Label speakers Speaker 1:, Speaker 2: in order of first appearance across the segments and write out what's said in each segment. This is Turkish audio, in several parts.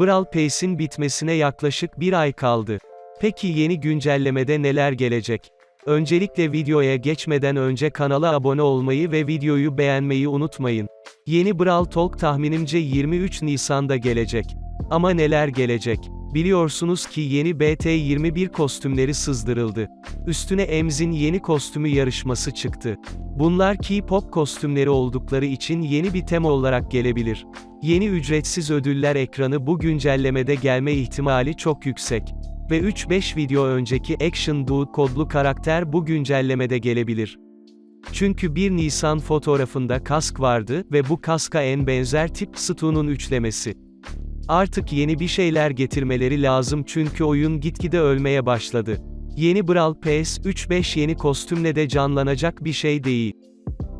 Speaker 1: Brawl Pass'in bitmesine yaklaşık bir ay kaldı. Peki yeni güncellemede neler gelecek? Öncelikle videoya geçmeden önce kanala abone olmayı ve videoyu beğenmeyi unutmayın. Yeni Brawl Talk tahminimce 23 Nisan'da gelecek. Ama neler gelecek? Biliyorsunuz ki yeni BT21 kostümleri sızdırıldı. Üstüne Emz'in yeni kostümü yarışması çıktı. Bunlar K-pop kostümleri oldukları için yeni bir tema olarak gelebilir. Yeni ücretsiz ödüller ekranı bu güncellemede gelme ihtimali çok yüksek. Ve 3-5 video önceki Action Dude kodlu karakter bu güncellemede gelebilir. Çünkü 1 Nisan fotoğrafında kask vardı ve bu kaska en benzer tip Stu'nun üçlemesi. Artık yeni bir şeyler getirmeleri lazım çünkü oyun gitgide ölmeye başladı. Yeni Brawl Pass 3-5 yeni kostümle de canlanacak bir şey değil.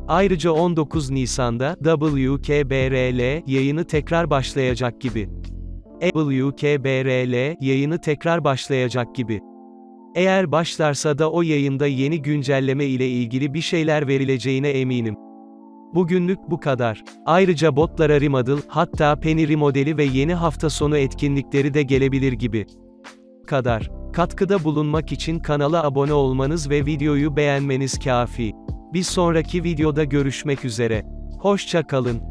Speaker 1: Ayrıca 19 Nisan'da WKBRL yayını tekrar başlayacak gibi. WKBRL yayını tekrar başlayacak gibi. Eğer başlarsa da o yayında yeni güncelleme ile ilgili bir şeyler verileceğine eminim. Bugünlük bu kadar. Ayrıca botlara remodel, hatta Penny remodeli ve yeni hafta sonu etkinlikleri de gelebilir gibi. Kadar. Katkıda bulunmak için kanala abone olmanız ve videoyu beğenmeniz kafi. Bir sonraki videoda görüşmek üzere. Hoşça kalın.